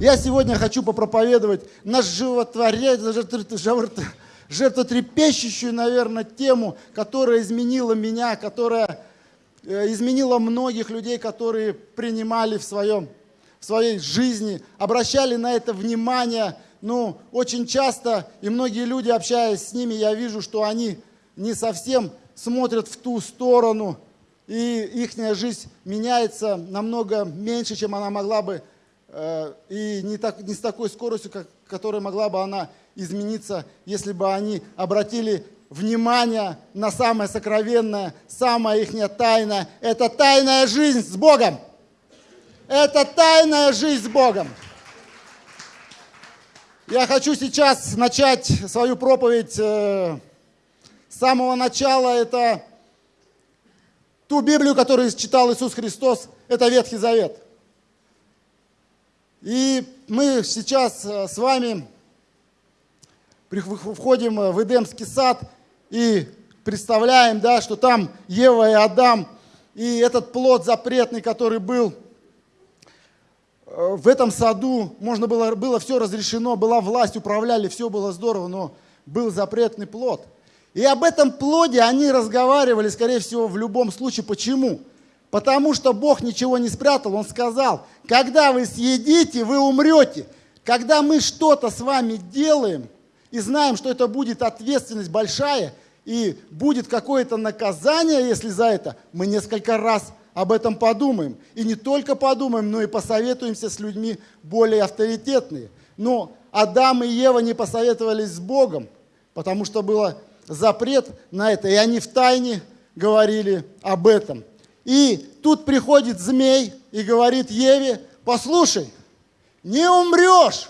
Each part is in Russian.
Я сегодня хочу попроповедовать животворяющий, жертвотрепещущую, наверное, тему, которая изменила меня, которая э, изменила многих людей, которые принимали в, своем, в своей жизни, обращали на это внимание. Ну, очень часто, и многие люди, общаясь с ними, я вижу, что они не совсем смотрят в ту сторону, и их жизнь меняется намного меньше, чем она могла бы, и не, так, не с такой скоростью, как, которой могла бы она измениться, если бы они обратили внимание на самое сокровенное, самое их тайное. Это тайная жизнь с Богом. Это тайная жизнь с Богом. Я хочу сейчас начать свою проповедь э, с самого начала. Это ту Библию, которую читал Иисус Христос, это Ветхий Завет. И мы сейчас э, с вами входим в Эдемский сад и представляем, да, что там Ева и Адам, и этот плод запретный, который был э, в этом саду, можно было, было все разрешено, была власть, управляли, все было здорово, но был запретный плод. И об этом плоде они разговаривали, скорее всего, в любом случае. Почему? Потому что Бог ничего не спрятал. Он сказал, когда вы съедите, вы умрете. Когда мы что-то с вами делаем, и знаем, что это будет ответственность большая, и будет какое-то наказание, если за это, мы несколько раз об этом подумаем. И не только подумаем, но и посоветуемся с людьми более авторитетные. Но Адам и Ева не посоветовались с Богом, потому что был запрет на это, и они в тайне говорили об этом. И тут приходит змей и говорит Еве, послушай, не умрешь.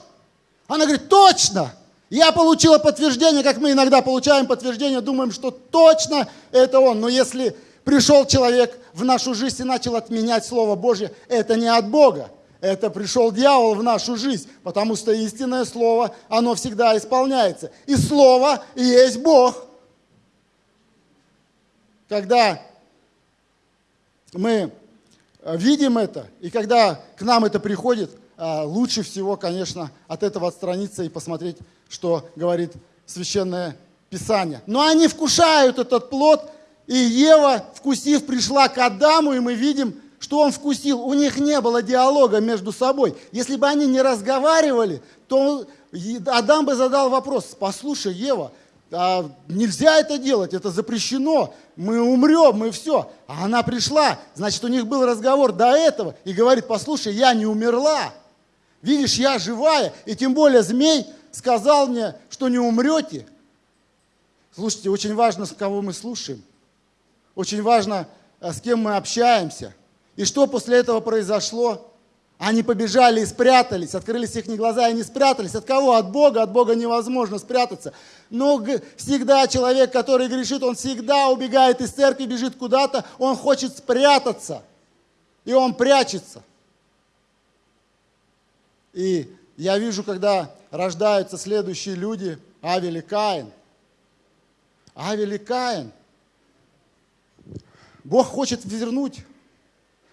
Она говорит, точно, я получила подтверждение, как мы иногда получаем подтверждение, думаем, что точно это он. Но если пришел человек в нашу жизнь и начал отменять Слово Божье, это не от Бога. Это пришел дьявол в нашу жизнь, потому что истинное Слово, оно всегда исполняется. И Слово есть Бог. Когда мы видим это, и когда к нам это приходит, а, лучше всего, конечно, от этого отстраниться и посмотреть что говорит Священное Писание. Но они вкушают этот плод, и Ева, вкусив, пришла к Адаму, и мы видим, что он вкусил. У них не было диалога между собой. Если бы они не разговаривали, то Адам бы задал вопрос, послушай, Ева, а нельзя это делать, это запрещено, мы умрем, мы все. А она пришла, значит, у них был разговор до этого, и говорит, послушай, я не умерла, видишь, я живая, и тем более змей сказал мне, что не умрете. Слушайте, очень важно, с кого мы слушаем. Очень важно, э, с кем мы общаемся. И что после этого произошло? Они побежали и спрятались, открылись их глаза и не спрятались. От кого? От Бога. От Бога невозможно спрятаться. Но всегда человек, который грешит, он всегда убегает из церкви, бежит куда-то, он хочет спрятаться. И он прячется. И я вижу, когда рождаются следующие люди, Авель и Каин. Авель и Каин. Бог хочет вернуть,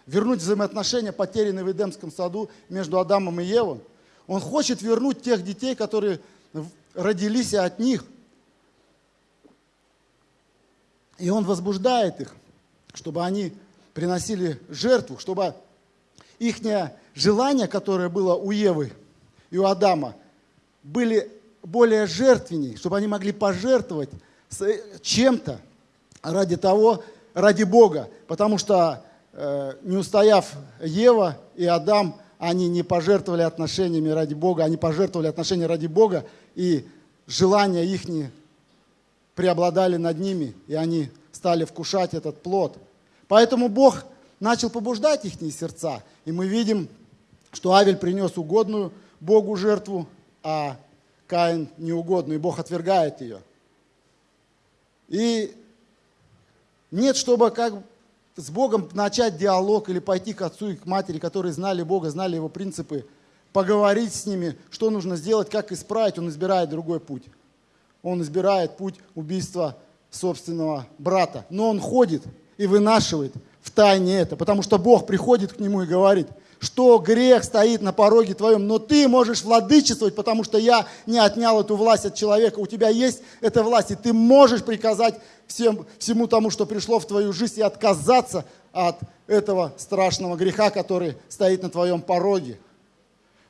вернуть взаимоотношения, потерянные в Эдемском саду между Адамом и Евой. Он хочет вернуть тех детей, которые родились от них. И он возбуждает их, чтобы они приносили жертву, чтобы их желание, которое было у Евы, и у Адама были более жертвенней, чтобы они могли пожертвовать чем-то ради того, ради Бога. Потому что э, не устояв Ева и Адам, они не пожертвовали отношениями ради Бога, они пожертвовали отношения ради Бога, и желания их не преобладали над ними, и они стали вкушать этот плод. Поэтому Бог начал побуждать их сердца, и мы видим, что Авель принес угодную Богу жертву, а Каин неугодную, и Бог отвергает ее. И нет, чтобы как с Богом начать диалог или пойти к отцу и к матери, которые знали Бога, знали его принципы, поговорить с ними, что нужно сделать, как исправить, он избирает другой путь. Он избирает путь убийства собственного брата. Но он ходит и вынашивает в тайне это, потому что Бог приходит к нему и говорит, что грех стоит на пороге твоем, но ты можешь владычествовать, потому что я не отнял эту власть от человека. У тебя есть эта власть, и ты можешь приказать всем, всему тому, что пришло в твою жизнь, и отказаться от этого страшного греха, который стоит на твоем пороге.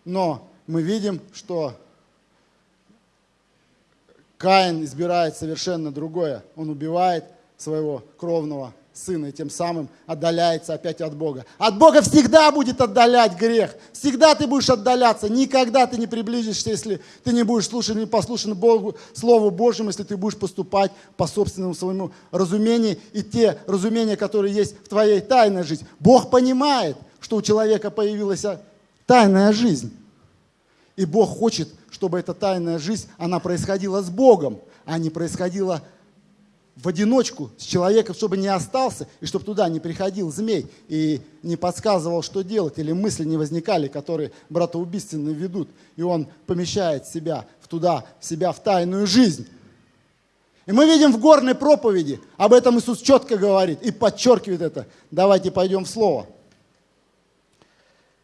Но мы видим, что Каин избирает совершенно другое. Он убивает своего кровного сына и тем самым отдаляется опять от Бога. От Бога всегда будет отдалять грех. Всегда ты будешь отдаляться. Никогда ты не приблизишься, если ты не будешь слушать, не послушан Богу, Слову Божьему, если ты будешь поступать по собственному своему разумению и те разумения, которые есть в твоей тайной жизни. Бог понимает, что у человека появилась тайная жизнь. И Бог хочет, чтобы эта тайная жизнь, она происходила с Богом, а не происходила с в одиночку с человеком, чтобы не остался, и чтобы туда не приходил змей и не подсказывал, что делать, или мысли не возникали, которые братоубийственно ведут, и он помещает себя в туда, себя в тайную жизнь. И мы видим в горной проповеди, об этом Иисус четко говорит и подчеркивает это. Давайте пойдем в Слово.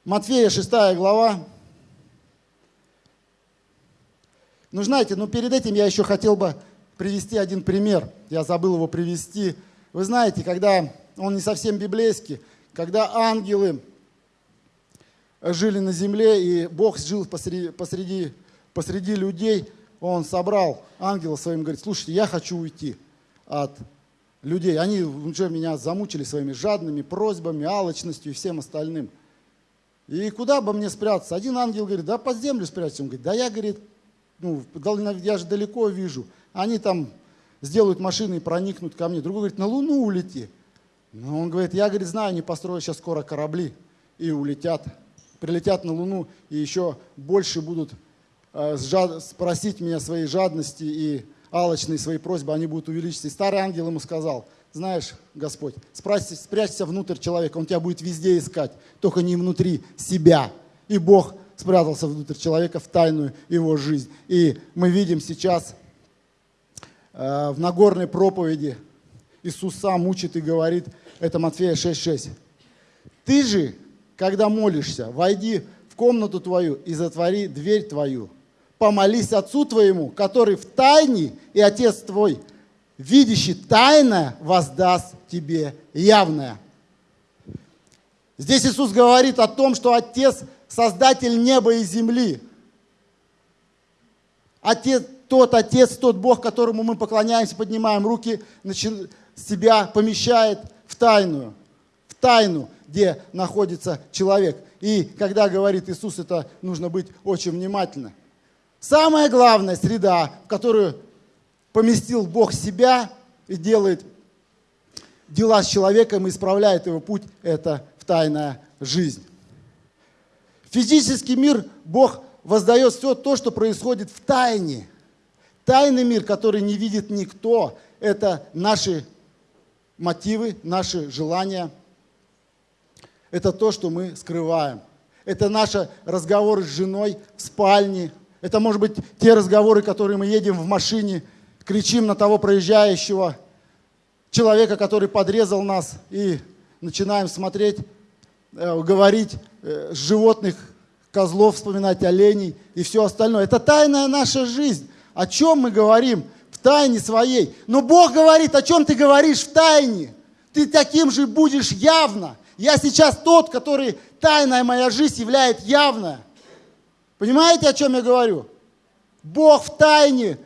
Матфея 6 глава. Ну, знаете, ну перед этим я еще хотел бы привести один пример. Я забыл его привести. Вы знаете, когда он не совсем библейский, когда ангелы жили на земле, и Бог жил посреди, посреди, посреди людей, он собрал ангела своим, говорит, слушайте, я хочу уйти от людей. Они уже меня замучили своими жадными просьбами, алчностью и всем остальным. И куда бы мне спрятаться? Один ангел говорит, да под землю спрячься. Он говорит, да я, говорит, ну, я же далеко вижу они там сделают машины и проникнут ко мне. Другой говорит, на Луну улети. Но он говорит, я, говорит, знаю, они построят сейчас скоро корабли и улетят, прилетят на Луну и еще больше будут э, спросить меня своей жадности и алочные свои просьбы, они будут увеличиться. И старый ангел ему сказал, знаешь, Господь, спрячься, спрячься внутрь человека, он тебя будет везде искать, только не внутри себя. И Бог спрятался внутрь человека в тайную его жизнь. И мы видим сейчас в Нагорной проповеди Иисус сам учит и говорит, это Матфея 6,6. Ты же, когда молишься, войди в комнату твою и затвори дверь твою. Помолись Отцу твоему, который в тайне, и Отец твой, видящий тайное, воздаст тебе явное. Здесь Иисус говорит о том, что Отец – Создатель неба и земли. Отец, тот Отец, тот Бог, которому мы поклоняемся, поднимаем руки, себя помещает в тайную, в тайну, где находится человек. И когда говорит Иисус, это нужно быть очень внимательно. Самая главная среда, в которую поместил Бог себя и делает дела с человеком и исправляет его путь, это в тайная жизнь. Физический мир Бог воздает все то, что происходит в тайне – Тайный мир, который не видит никто, это наши мотивы, наши желания. Это то, что мы скрываем. Это наши разговоры с женой в спальне. Это, может быть, те разговоры, которые мы едем в машине, кричим на того проезжающего человека, который подрезал нас, и начинаем смотреть, э, говорить э, животных, козлов, вспоминать оленей и все остальное. Это тайная наша жизнь о чем мы говорим в тайне своей. Но Бог говорит, о чем ты говоришь в тайне. Ты таким же будешь явно. Я сейчас тот, который тайная моя жизнь являет явная. Понимаете, о чем я говорю? Бог в тайне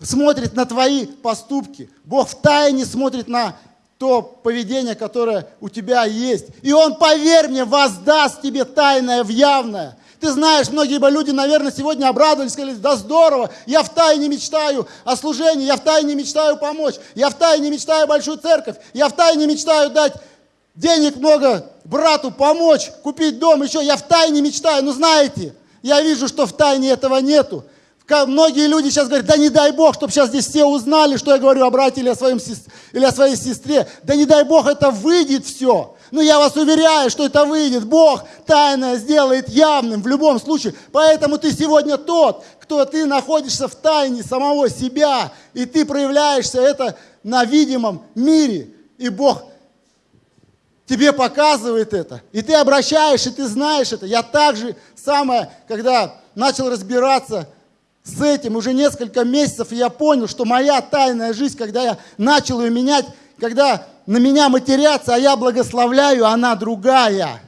смотрит на твои поступки. Бог в тайне смотрит на то поведение, которое у тебя есть. И Он, поверь мне, воздаст тебе тайное в явное. Ты знаешь, многие бы люди, наверное, сегодня обрадовались, сказали, да здорово, я в тайне мечтаю о служении, я в тайне мечтаю помочь, я в тайне мечтаю большую церковь, я в тайне мечтаю дать денег много брату, помочь, купить дом, еще, я в тайне мечтаю. Но знаете, я вижу, что в тайне этого нету. Многие люди сейчас говорят, да не дай Бог, чтобы сейчас здесь все узнали, что я говорю о брате или о, своем, или о своей сестре. Да не дай Бог, это выйдет все. Но я вас уверяю, что это выйдет. Бог тайное сделает явным в любом случае. Поэтому ты сегодня тот, кто ты находишься в тайне самого себя. И ты проявляешься это на видимом мире. И Бог тебе показывает это. И ты обращаешь, и ты знаешь это. Я также самое, когда начал разбираться с этим уже несколько месяцев, я понял, что моя тайная жизнь, когда я начал ее менять, когда на меня матерятся, а я благословляю, она другая.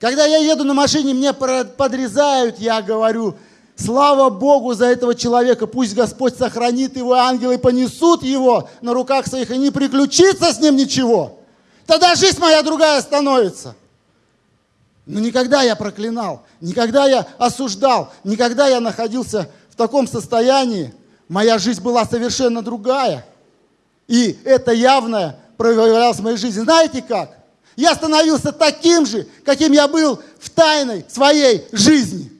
Когда я еду на машине, мне подрезают, я говорю, слава Богу за этого человека, пусть Господь сохранит его, ангелы понесут его на руках своих, и не приключится с ним ничего. Тогда жизнь моя другая становится. Но никогда я проклинал, никогда я осуждал, никогда я находился в таком состоянии. Моя жизнь была совершенно другая. И это явно проявлялось в моей жизни. Знаете как? Я становился таким же, каким я был в тайной своей жизни.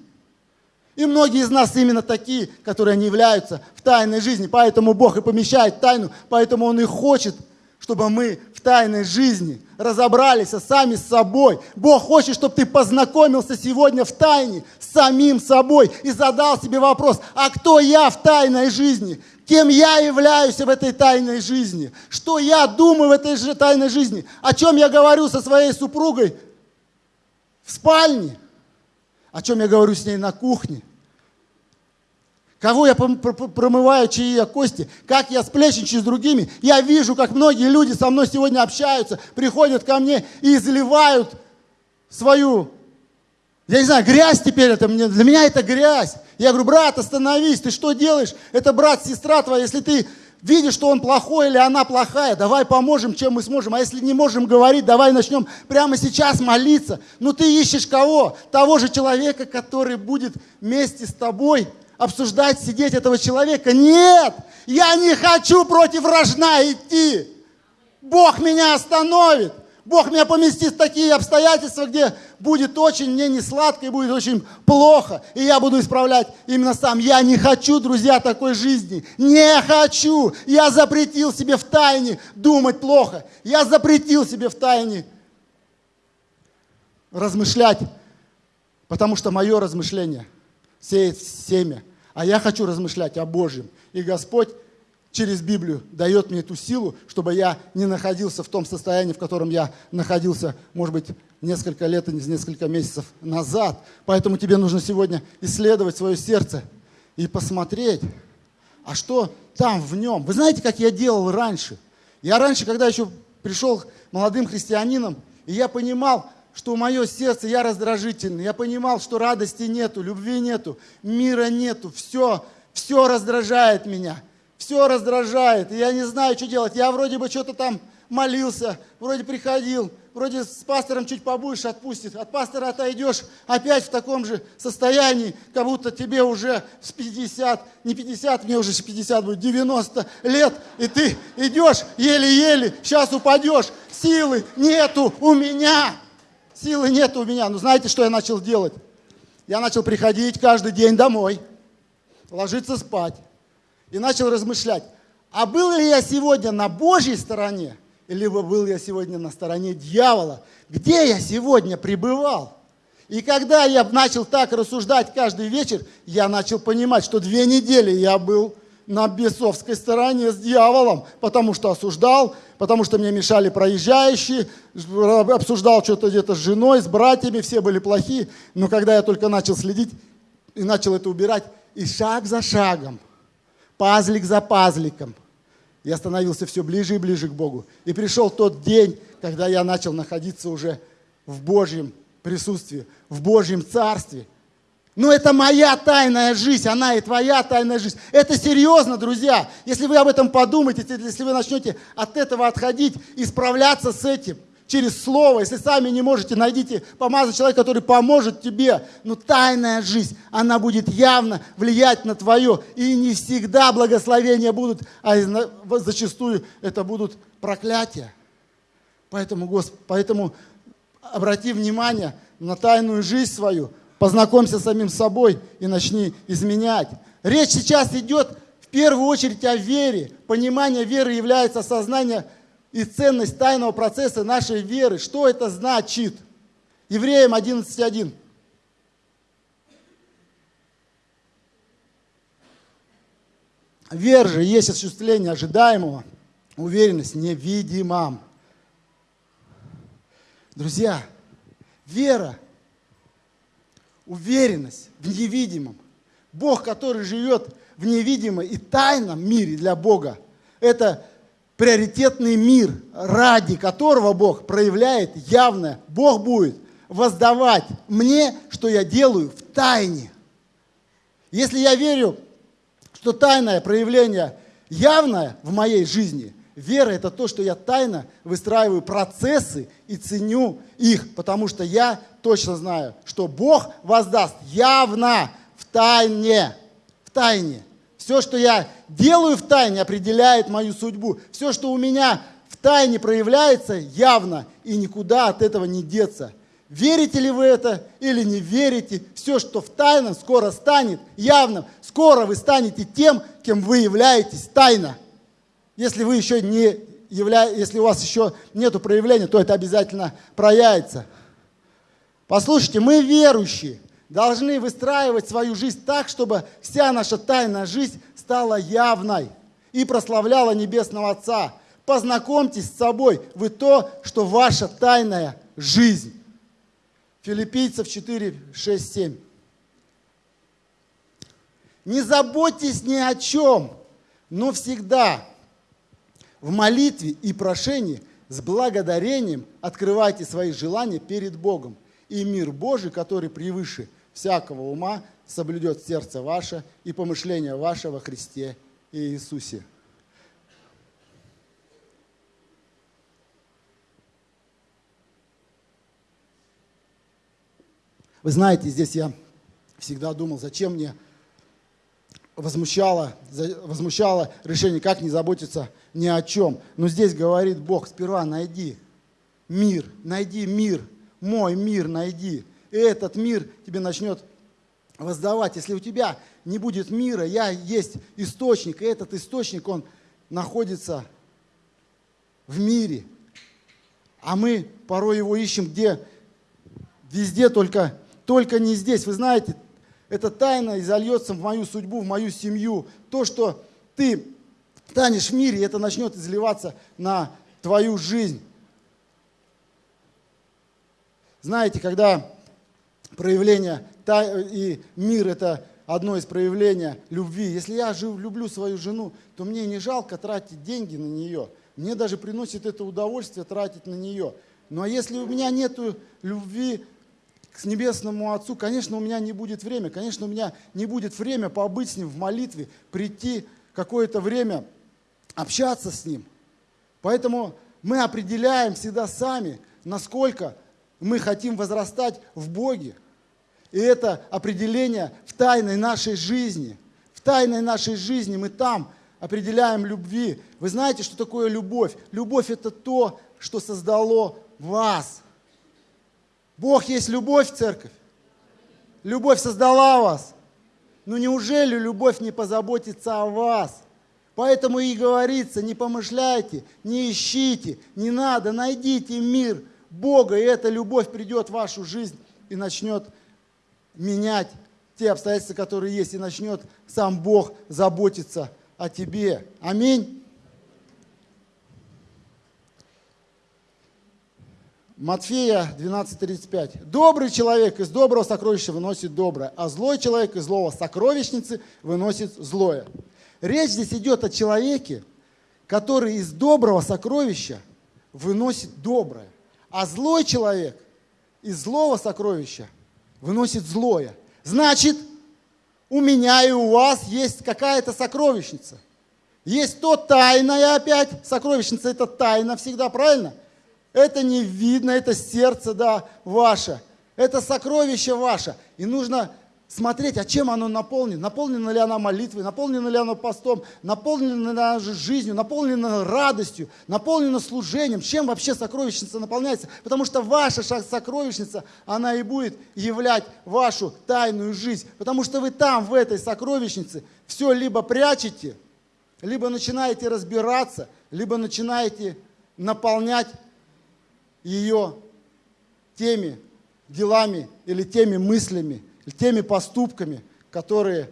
И многие из нас именно такие, которые не являются в тайной жизни. Поэтому Бог и помещает тайну, поэтому Он и хочет, чтобы мы в тайной жизни разобрались сами с собой. Бог хочет, чтобы ты познакомился сегодня в тайне с самим собой и задал себе вопрос, а кто я в тайной жизни? Кем я являюсь в этой тайной жизни? Что я думаю в этой же тайной жизни? О чем я говорю со своей супругой в спальне? О чем я говорю с ней на кухне? Кого я промываю чьи я кости? Как я сплечничаю с другими? Я вижу, как многие люди со мной сегодня общаются, приходят ко мне и изливают свою, я не знаю, грязь теперь это мне, для меня это грязь. Я говорю, брат, остановись, ты что делаешь? Это брат, сестра твоя, если ты видишь, что он плохой или она плохая, давай поможем, чем мы сможем. А если не можем говорить, давай начнем прямо сейчас молиться. Ну ты ищешь кого? Того же человека, который будет вместе с тобой обсуждать, сидеть этого человека. Нет, я не хочу против рожна идти. Бог меня остановит. Бог меня поместит в такие обстоятельства, где будет очень мне не сладко и будет очень плохо. И я буду исправлять именно сам. Я не хочу, друзья, такой жизни. Не хочу. Я запретил себе в тайне думать плохо. Я запретил себе в тайне размышлять. Потому что мое размышление сеет семя. А я хочу размышлять о Божьем. И Господь через Библию дает мне эту силу, чтобы я не находился в том состоянии, в котором я находился, может быть, несколько лет и несколько месяцев назад. Поэтому тебе нужно сегодня исследовать свое сердце и посмотреть, а что там в нем. Вы знаете, как я делал раньше? Я раньше, когда еще пришел молодым христианином, и я понимал, что мое сердце, я раздражительный, я понимал, что радости нету, любви нету, мира нету, все, все раздражает меня – все раздражает, я не знаю, что делать. Я вроде бы что-то там молился, вроде приходил, вроде с пастором чуть побольше отпустит, от пастора отойдешь, опять в таком же состоянии, как будто тебе уже с 50, не 50, мне уже 50 будет, 90 лет, и ты идешь еле-еле, сейчас упадешь, силы нету у меня, силы нету у меня. Ну знаете, что я начал делать? Я начал приходить каждый день домой, ложиться спать и начал размышлять, а был ли я сегодня на Божьей стороне, или был я сегодня на стороне дьявола? Где я сегодня пребывал? И когда я начал так рассуждать каждый вечер, я начал понимать, что две недели я был на бесовской стороне с дьяволом, потому что осуждал, потому что мне мешали проезжающие, обсуждал что-то где-то с женой, с братьями, все были плохие. Но когда я только начал следить и начал это убирать, и шаг за шагом – пазлик за пазликом. Я становился все ближе и ближе к Богу. И пришел тот день, когда я начал находиться уже в Божьем присутствии, в Божьем Царстве. Но это моя тайная жизнь, она и твоя тайная жизнь. Это серьезно, друзья. Если вы об этом подумаете, если вы начнете от этого отходить и справляться с этим – через слово. Если сами не можете, найдите помазать человека, который поможет тебе. Но тайная жизнь, она будет явно влиять на твое. И не всегда благословения будут, а зачастую это будут проклятия. Поэтому, Господь, поэтому обрати внимание на тайную жизнь свою, познакомься с самим собой и начни изменять. Речь сейчас идет в первую очередь о вере. Понимание веры является осознание и ценность тайного процесса нашей веры. Что это значит? Евреям 11.1. Вера же есть осуществление ожидаемого, уверенность невидимом. Друзья, вера, уверенность в невидимом. Бог, который живет в невидимом и тайном мире для Бога, это приоритетный мир, ради которого Бог проявляет явное. Бог будет воздавать мне, что я делаю в тайне. Если я верю, что тайное проявление явное в моей жизни, вера это то, что я тайно выстраиваю процессы и ценю их, потому что я точно знаю, что Бог воздаст явно в тайне, в тайне. Все, что я делаю в тайне, определяет мою судьбу. Все, что у меня в тайне проявляется, явно, и никуда от этого не деться. Верите ли вы это или не верите, все, что в тайном, скоро станет явным. Скоро вы станете тем, кем вы являетесь тайно. Если вы еще не явля... если у вас еще нет проявления, то это обязательно проявится. Послушайте, мы верующие должны выстраивать свою жизнь так, чтобы вся наша тайная жизнь стала явной и прославляла Небесного Отца. Познакомьтесь с собой, вы то, что ваша тайная жизнь. Филиппийцев 4, 6, 7. Не заботьтесь ни о чем, но всегда в молитве и прошении с благодарением открывайте свои желания перед Богом и мир Божий, который превыше всякого ума, соблюдет сердце ваше и помышление ваше во Христе и Иисусе. Вы знаете, здесь я всегда думал, зачем мне возмущало, возмущало решение, как не заботиться ни о чем. Но здесь говорит Бог, сперва найди мир, найди мир – мой мир найди. И этот мир тебе начнет воздавать. Если у тебя не будет мира, я есть источник, и этот источник, он находится в мире. А мы порой его ищем где? Везде, только, только не здесь. Вы знаете, это тайна изольется в мою судьбу, в мою семью. То, что ты станешь в мире, это начнет изливаться на твою жизнь. Знаете, когда проявление и мир – это одно из проявлений любви. Если я люблю свою жену, то мне не жалко тратить деньги на нее. Мне даже приносит это удовольствие тратить на нее. Ну а если у меня нет любви к Небесному Отцу, конечно, у меня не будет время. Конечно, у меня не будет время побыть с Ним в молитве, прийти какое-то время общаться с Ним. Поэтому мы определяем всегда сами, насколько мы хотим возрастать в Боге. И это определение в тайной нашей жизни. В тайной нашей жизни мы там определяем любви. Вы знаете, что такое любовь? Любовь это то, что создало вас. Бог есть любовь, церковь. Любовь создала вас. Но неужели любовь не позаботится о вас? Поэтому и говорится, не помышляйте, не ищите, не надо, найдите мир – Бога, и эта любовь придет в вашу жизнь и начнет менять те обстоятельства, которые есть, и начнет сам Бог заботиться о тебе. Аминь. Матфея 12.35. Добрый человек из доброго сокровища выносит доброе, а злой человек из злого сокровищницы выносит злое. Речь здесь идет о человеке, который из доброго сокровища выносит доброе. А злой человек из злого сокровища выносит злое. Значит, у меня и у вас есть какая-то сокровищница. Есть то тайное опять. Сокровищница это тайна всегда, правильно? Это не видно, это сердце, да, ваше. Это сокровище ваше. И нужно смотреть, а чем оно наполнено. Наполнена ли она молитвой, наполнена ли она постом, наполнена ли она жизнью, наполнена радостью, наполнена служением. Чем вообще сокровищница наполняется? Потому что ваша сокровищница, она и будет являть вашу тайную жизнь. Потому что вы там, в этой сокровищнице, все либо прячете, либо начинаете разбираться, либо начинаете наполнять ее теми делами или теми мыслями, теми поступками, которые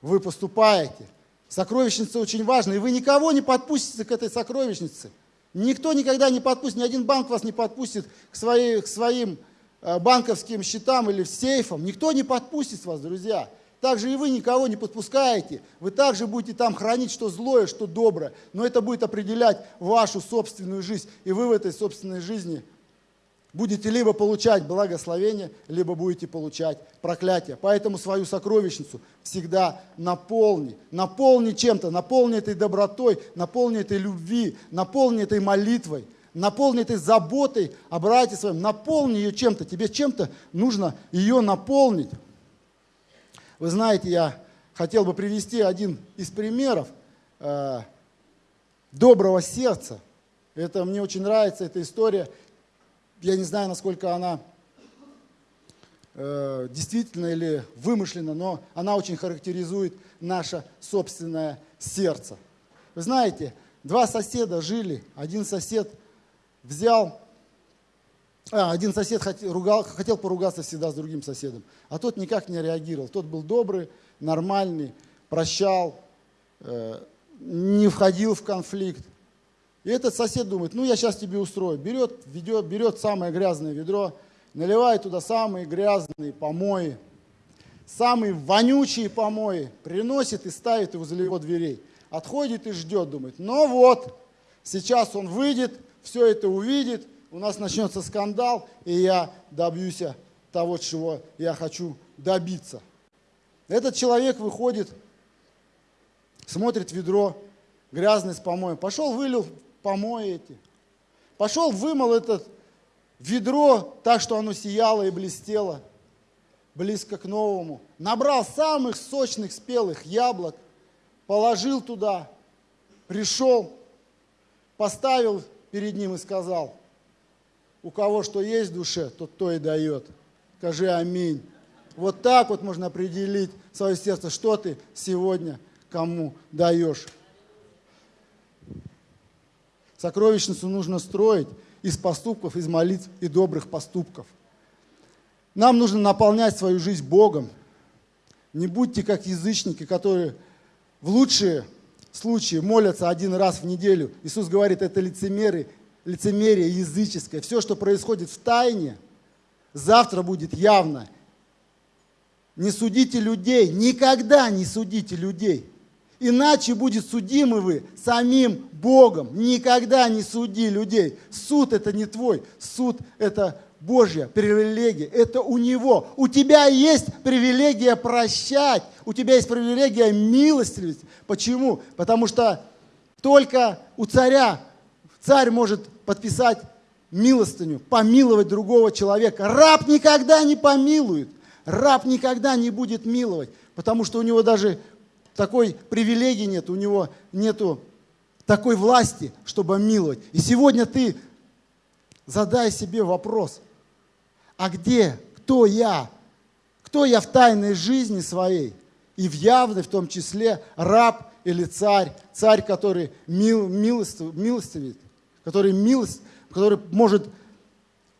вы поступаете. Сокровищница очень важна, и вы никого не подпустите к этой сокровищнице. Никто никогда не подпустит, ни один банк вас не подпустит к, своей, к своим э, банковским счетам или сейфам. Никто не подпустит вас, друзья. Также и вы никого не подпускаете. Вы также будете там хранить, что злое, что доброе. Но это будет определять вашу собственную жизнь. И вы в этой собственной жизни будете либо получать благословение, либо будете получать проклятие. Поэтому свою сокровищницу всегда наполни. Наполни чем-то, наполни этой добротой, наполни этой любви, наполни этой молитвой, наполни этой заботой о брате своем, наполни ее чем-то. Тебе чем-то нужно ее наполнить. Вы знаете, я хотел бы привести один из примеров э, доброго сердца. Это мне очень нравится, эта история. Я не знаю, насколько она э, действительно или вымышлена, но она очень характеризует наше собственное сердце. Вы знаете, два соседа жили, один сосед взял а, один сосед хотел, ругал, хотел поругаться всегда с другим соседом, а тот никак не реагировал. Тот был добрый, нормальный, прощал, э, не входил в конфликт. И этот сосед думает, ну я сейчас тебе устрою. Берет, ведет, берет самое грязное ведро, наливает туда самые грязные помои, самые вонючие помои, приносит и ставит его возле его дверей. Отходит и ждет, думает, ну вот, сейчас он выйдет, все это увидит – у нас начнется скандал, и я добьюсь того, чего я хочу добиться. Этот человек выходит, смотрит ведро грязное с помоем. Пошел, вылил помои эти. Пошел, вымыл этот ведро так, что оно сияло и блестело близко к новому. Набрал самых сочных спелых яблок, положил туда, пришел, поставил перед ним и сказал, у кого что есть в душе, тот то и дает. Скажи аминь. Вот так вот можно определить свое сердце, что ты сегодня кому даешь. Сокровищницу нужно строить из поступков, из молитв и добрых поступков. Нам нужно наполнять свою жизнь Богом. Не будьте как язычники, которые в лучшие случаи молятся один раз в неделю. Иисус говорит, это лицемеры лицемерие языческое, все, что происходит в тайне, завтра будет явно. Не судите людей, никогда не судите людей. Иначе будет судимы вы самим Богом. Никогда не суди людей. Суд это не твой, суд это Божья привилегия, это у Него. У тебя есть привилегия прощать, у тебя есть привилегия милостивить. Почему? Потому что только у царя царь может подписать милостыню, помиловать другого человека. Раб никогда не помилует. Раб никогда не будет миловать, потому что у него даже такой привилегии нет, у него нету такой власти, чтобы миловать. И сегодня ты задай себе вопрос, а где, кто я? Кто я в тайной жизни своей? И в явной, в том числе, раб или царь, царь, который мил, милостив, милостивит который, милость, который может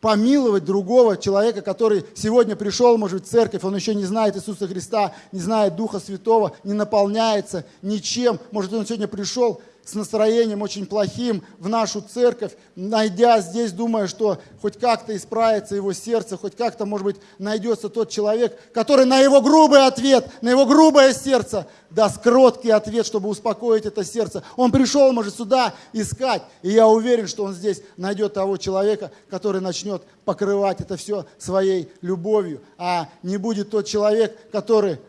помиловать другого человека, который сегодня пришел, может, в церковь, он еще не знает Иисуса Христа, не знает Духа Святого, не наполняется ничем. Может, он сегодня пришел с настроением очень плохим в нашу церковь, найдя здесь, думая, что хоть как-то исправится его сердце, хоть как-то, может быть, найдется тот человек, который на его грубый ответ, на его грубое сердце даст кроткий ответ, чтобы успокоить это сердце. Он пришел, может, сюда искать, и я уверен, что он здесь найдет того человека, который начнет покрывать это все своей любовью, а не будет тот человек, который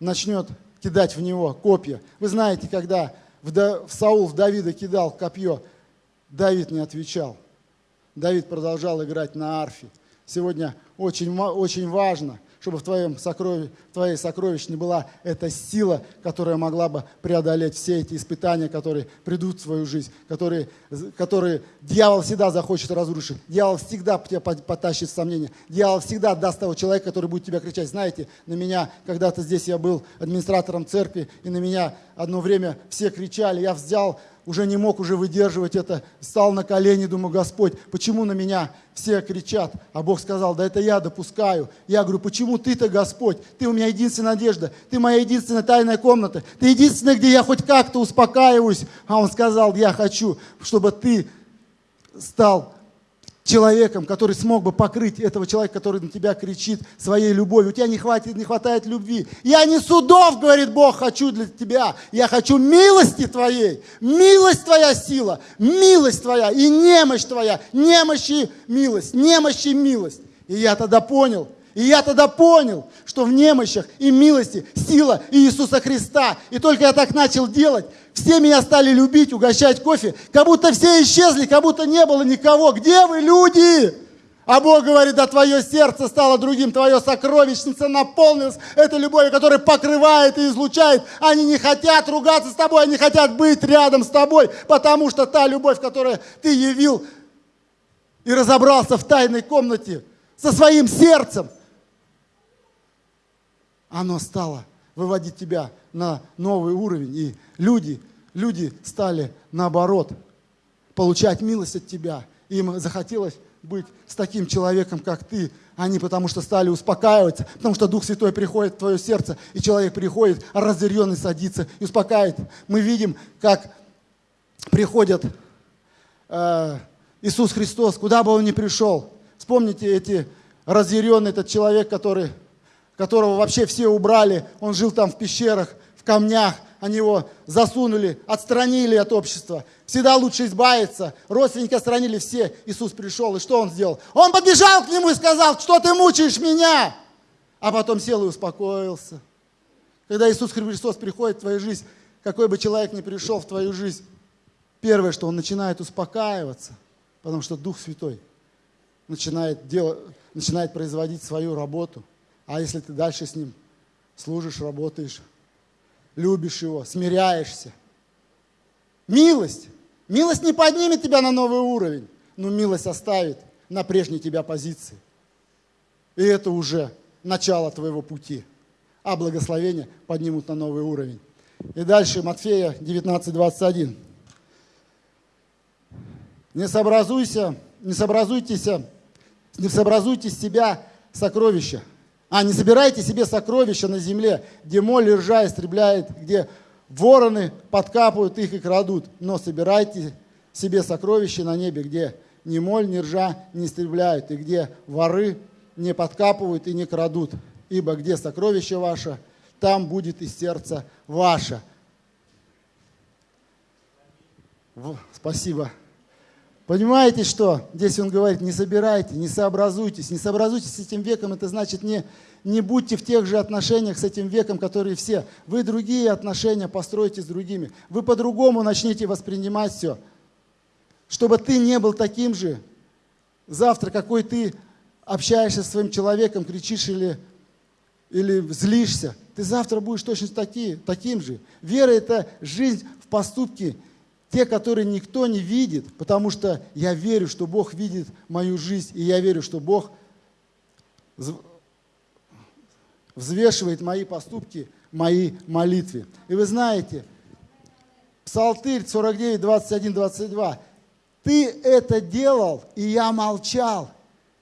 начнет кидать в него копья. Вы знаете, когда в Саул в Давида кидал копье, Давид не отвечал. Давид продолжал играть на арфе. Сегодня очень, очень важно – чтобы в, твоем сокровищ, в твоей сокровищне была эта сила, которая могла бы преодолеть все эти испытания, которые придут в твою жизнь, которые, которые дьявол всегда захочет разрушить. Дьявол всегда тебя потащит в сомнения. Дьявол всегда даст того человека, который будет тебя кричать. Знаете, на меня, когда-то здесь я был администратором церкви, и на меня одно время все кричали. Я взял уже не мог уже выдерживать это, стал на колени, думаю, Господь, почему на меня все кричат? А Бог сказал, да это я допускаю. Я говорю, почему ты-то, Господь? Ты у меня единственная надежда, ты моя единственная тайная комната, ты единственная, где я хоть как-то успокаиваюсь. А Он сказал, я хочу, чтобы ты стал человеком, который смог бы покрыть этого человека, который на тебя кричит своей любовью. У тебя не, хватит, не хватает любви. Я не судов, говорит Бог, хочу для тебя. Я хочу милости твоей. Милость твоя сила, милость твоя и немощь твоя. Немощь и милость, немощь и милость. И я тогда понял, и я тогда понял, что в немощах и милости сила Иисуса Христа. И только я так начал делать, все меня стали любить, угощать кофе, как будто все исчезли, как будто не было никого. Где вы, люди? А Бог говорит, да твое сердце стало другим, твое сокровищница наполнилась этой любовью, которая покрывает и излучает. Они не хотят ругаться с тобой, они хотят быть рядом с тобой, потому что та любовь, которую ты явил и разобрался в тайной комнате со своим сердцем, оно стало выводить тебя на новый уровень. И люди, люди стали наоборот получать милость от тебя. Им захотелось быть с таким человеком, как ты. Они потому что стали успокаиваться, потому что Дух Святой приходит в твое сердце, и человек приходит, разъяренный садится и успокаивает. Мы видим, как приходит э, Иисус Христос, куда бы он ни пришел. Вспомните эти разъяренный этот человек, который которого вообще все убрали, он жил там в пещерах, в камнях, они его засунули, отстранили от общества. Всегда лучше избавиться. Родственники отстранили все. Иисус пришел, и что он сделал? Он подбежал к нему и сказал, что ты мучаешь меня? А потом сел и успокоился. Когда Иисус Христос приходит в твою жизнь, какой бы человек ни пришел в твою жизнь, первое, что он начинает успокаиваться, потому что Дух Святой начинает, делать, начинает производить свою работу – а если ты дальше с ним служишь, работаешь, любишь его, смиряешься. Милость. Милость не поднимет тебя на новый уровень, но милость оставит на прежней тебя позиции. И это уже начало твоего пути. А благословения поднимут на новый уровень. И дальше Матфея 19, 21. Не сообразуйся, не сообразуйтесь, не сообразуйте себя сокровища, а не собирайте себе сокровища на земле, где моль и ржа истребляет, где вороны подкапывают их и крадут. Но собирайте себе сокровища на небе, где ни моль, ни ржа не истребляют, и где воры не подкапывают и не крадут. Ибо где сокровище ваше, там будет и сердце ваше. Спасибо. Понимаете, что? Здесь он говорит, не собирайте, не сообразуйтесь. Не сообразуйтесь с этим веком, это значит не, не будьте в тех же отношениях с этим веком, которые все. Вы другие отношения построите с другими. Вы по-другому начнете воспринимать все. Чтобы ты не был таким же. Завтра, какой ты общаешься с своим человеком, кричишь или, или злишься, ты завтра будешь точно таки, таким же. Вера – это жизнь в поступке те, которые никто не видит, потому что я верю, что Бог видит мою жизнь, и я верю, что Бог взвешивает мои поступки, мои молитвы. И вы знаете, Псалтырь 49, 21, 22. Ты это делал, и я молчал.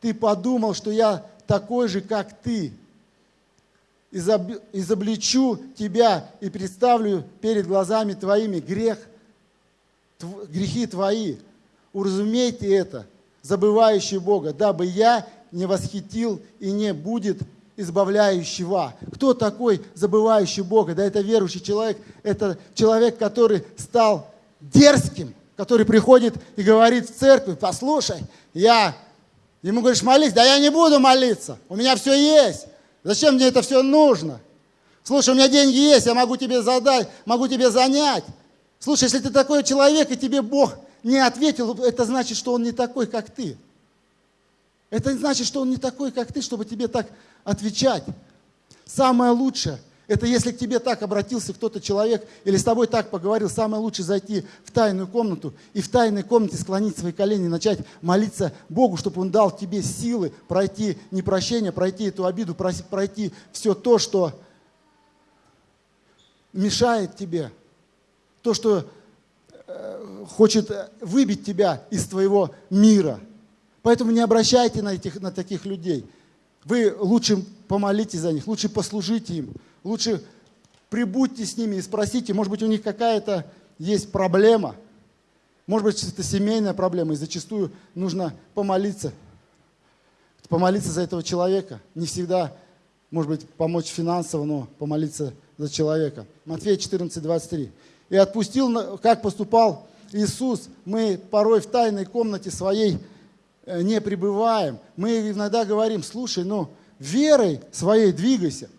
Ты подумал, что я такой же, как ты. Изобличу тебя и представлю перед глазами твоими грех – грехи твои. Уразумейте это, забывающий Бога, дабы я не восхитил и не будет избавляющего. Кто такой забывающий Бога? Да это верующий человек, это человек, который стал дерзким, который приходит и говорит в церкви, послушай, я, ему говоришь, молись, да я не буду молиться, у меня все есть, зачем мне это все нужно? Слушай, у меня деньги есть, я могу тебе задать, могу тебе занять, Слушай, если ты такой человек, и тебе Бог не ответил, это значит, что Он не такой, как ты. Это значит, что Он не такой, как ты, чтобы тебе так отвечать. Самое лучшее, это если к тебе так обратился кто-то человек или с тобой так поговорил, самое лучшее зайти в тайную комнату и в тайной комнате склонить свои колени начать молиться Богу, чтобы Он дал тебе силы пройти непрощение, пройти эту обиду, пройти все то, что мешает тебе то, что хочет выбить тебя из твоего мира. Поэтому не обращайте на, этих, на таких людей. Вы лучше помолитесь за них, лучше послужите им, лучше прибудьте с ними и спросите, может быть, у них какая-то есть проблема, может быть, это семейная проблема, и зачастую нужно помолиться, помолиться за этого человека. Не всегда, может быть, помочь финансово, но помолиться за человека. Матфея 14, 23. «И отпустил, как поступал Иисус, мы порой в тайной комнате своей Э, не пребываем, мы иногда говорим, слушай, ну, верой своей двигайся.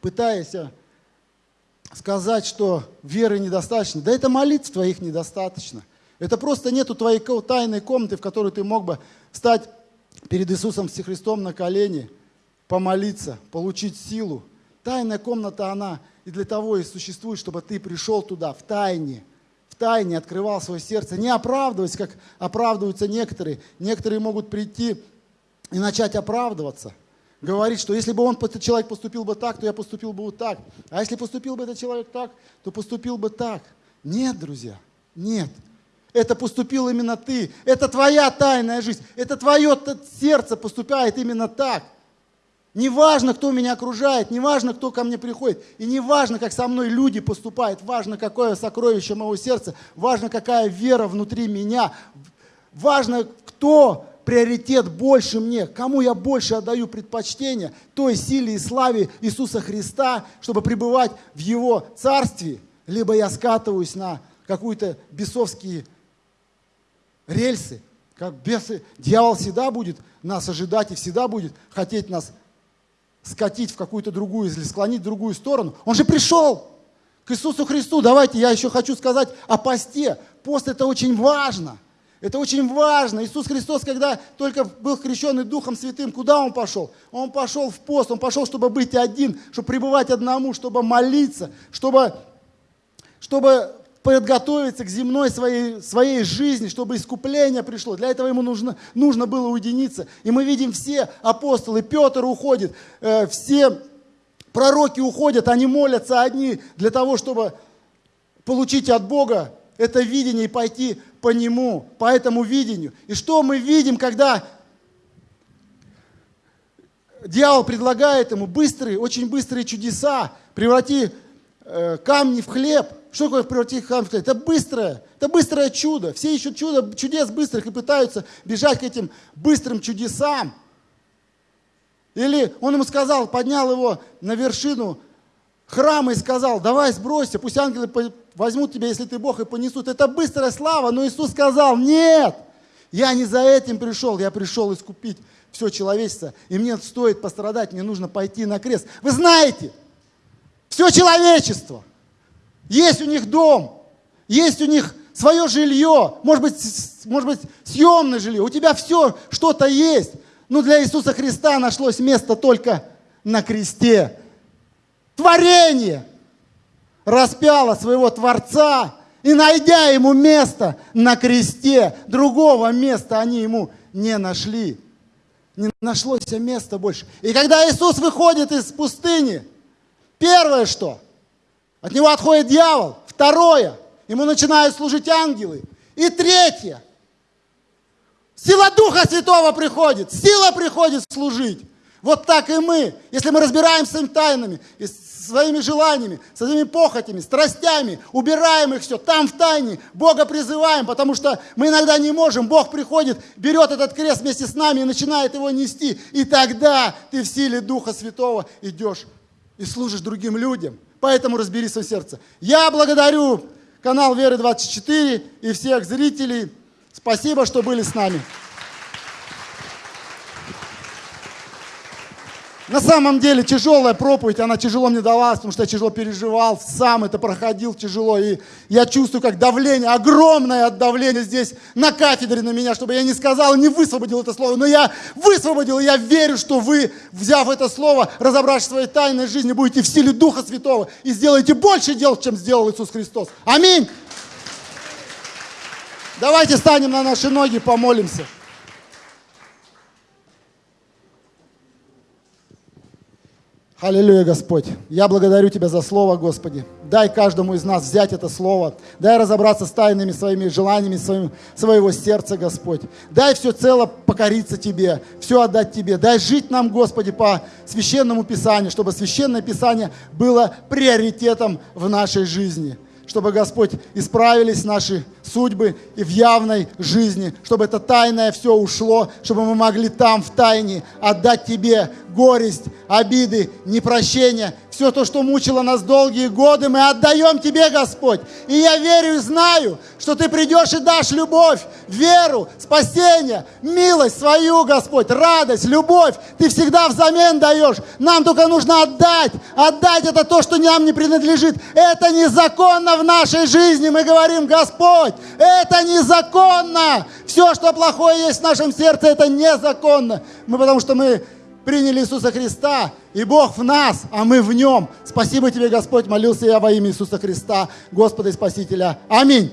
Пытаясь сказать, что веры недостаточно. Да это молитв твоих недостаточно. Это просто нету твоей тайной комнаты, в которой ты мог бы стать перед Иисусом Христом на колени, помолиться, получить силу. Тайная комната, она и для того и существует, чтобы ты пришел туда в тайне – в тайне открывал свое сердце, не оправдываясь, как оправдываются некоторые. Некоторые могут прийти и начать оправдываться. Говорить, что если бы он, этот человек поступил бы так, то я поступил бы вот так. А если поступил бы этот человек так, то поступил бы так. Нет, друзья, нет. Это поступил именно ты. Это твоя тайная жизнь. Это твое сердце поступает именно так. Не важно, кто меня окружает, не важно, кто ко мне приходит, и не важно, как со мной люди поступают, важно, какое сокровище моего сердца, важно, какая вера внутри меня, важно, кто приоритет больше мне, кому я больше отдаю предпочтение, той силе и славе Иисуса Христа, чтобы пребывать в Его Царстве, либо я скатываюсь на какую-то бесовские рельсы, как бесы. Дьявол всегда будет нас ожидать и всегда будет хотеть нас скатить в какую-то другую или склонить в другую сторону. Он же пришел к Иисусу Христу. Давайте я еще хочу сказать о посте. Пост это очень важно. Это очень важно. Иисус Христос, когда только был крещенный Духом Святым, куда Он пошел? Он пошел в пост, Он пошел, чтобы быть один, чтобы пребывать одному, чтобы молиться, чтобы, чтобы подготовиться к земной своей, своей жизни, чтобы искупление пришло. Для этого ему нужно, нужно было уединиться. И мы видим все апостолы, Петр уходит, э, все пророки уходят, они молятся одни для того, чтобы получить от Бога это видение и пойти по нему, по этому видению. И что мы видим, когда дьявол предлагает ему быстрые, очень быстрые чудеса, преврати камни в хлеб – что такое превратить храм в хлеб? Это быстрое, это быстрое чудо. Все ищут чудо, чудес быстрых и пытаются бежать к этим быстрым чудесам. Или он ему сказал, поднял его на вершину храма и сказал, давай сбросься, пусть ангелы возьмут тебя, если ты Бог, и понесут. Это быстрая слава, но Иисус сказал, нет, я не за этим пришел, я пришел искупить все человечество, и мне стоит пострадать, мне нужно пойти на крест. Вы знаете, все человечество – есть у них дом, есть у них свое жилье, может быть, может быть съемное жилье. У тебя все, что-то есть. Но для Иисуса Христа нашлось место только на кресте. Творение распяло своего Творца, и найдя ему место на кресте, другого места они ему не нашли. Не нашлось места больше. И когда Иисус выходит из пустыни, первое что? От него отходит дьявол. Второе. Ему начинают служить ангелы. И третье. Сила Духа Святого приходит. Сила приходит служить. Вот так и мы. Если мы разбираемся с своими тайнами, и своими желаниями, своими похотями, страстями, убираем их все, там в тайне, Бога призываем, потому что мы иногда не можем. Бог приходит, берет этот крест вместе с нами и начинает его нести. И тогда ты в силе Духа Святого идешь и служишь другим людям. Поэтому разбери свое сердце. Я благодарю канал Веры 24 и всех зрителей. Спасибо, что были с нами. На самом деле тяжелая проповедь, она тяжело мне далась, потому что я тяжело переживал, сам это проходил тяжело. И я чувствую, как давление, огромное давление здесь на кафедре на меня, чтобы я не сказал, не высвободил это слово. Но я высвободил, и я верю, что вы, взяв это слово, разобравшись в своей тайной жизни, будете в силе Духа Святого и сделаете больше дел, чем сделал Иисус Христос. Аминь. Давайте станем на наши ноги, помолимся. Аллилуйя, Господь. Я благодарю Тебя за Слово, Господи. Дай каждому из нас взять это Слово. Дай разобраться с тайными своими желаниями своим, своего сердца, Господь. Дай все цело покориться Тебе, все отдать Тебе. Дай жить нам, Господи, по Священному Писанию, чтобы Священное Писание было приоритетом в нашей жизни чтобы, Господь, исправились наши судьбы и в явной жизни, чтобы это тайное все ушло, чтобы мы могли там в тайне отдать Тебе горесть, обиды, непрощение, все то, что мучило нас долгие годы, мы отдаем Тебе, Господь. И я верю и знаю, что Ты придешь и дашь любовь, веру, спасение, милость свою, Господь, радость, любовь. Ты всегда взамен даешь. Нам только нужно отдать. Отдать это то, что нам не принадлежит. Это незаконно в нашей жизни. Мы говорим, Господь, это незаконно. Все, что плохое есть в нашем сердце, это незаконно. Мы потому что мы приняли Иисуса Христа, и Бог в нас, а мы в Нем. Спасибо тебе, Господь, молился я во имя Иисуса Христа, Господа и Спасителя. Аминь.